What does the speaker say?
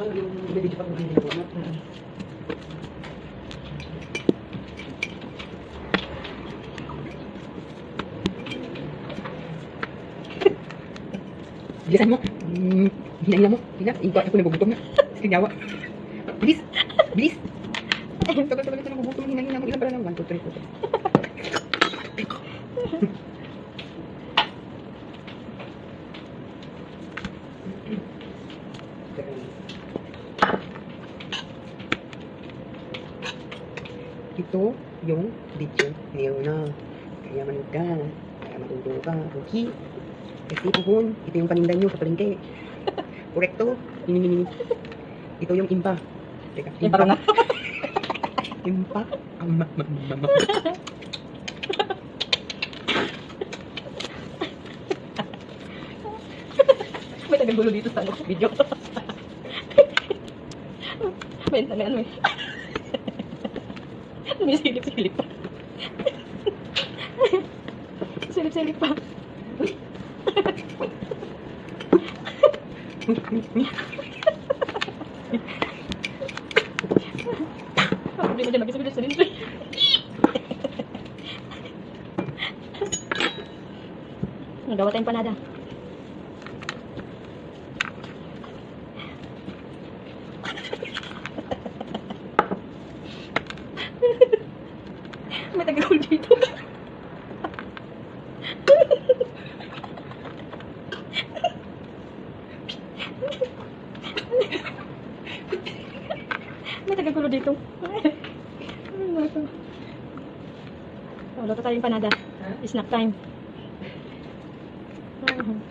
Bilisan mo. Hmm, hinahin mo. Hina, iba ako nagugutom na. Sinyawa. Bilis. Bilis. Tagal-tagal ito nagugutom. Hinahin mo. Ilan pala na? 1, 2, 3, 4. Ito yung video ngayon na. Kaya manood ka. Kaya matuto ka. Okay. Kasi puhon, ito yung paninda nyo sa palengke. Ito yung impa. Teka, Impa ka nga. impa. Ang ma ma ma ma. May tagagulo dito sa ano, video. May ano ano eh. May silip-silip pa. Silip-silip pa. Hindi mo dyan mag-isip sa rin. Nagawa tayong panada. May tagagol dito. May tagagulo dito. Ano to? Oh, luto tayong panada. Snack time. Mhm.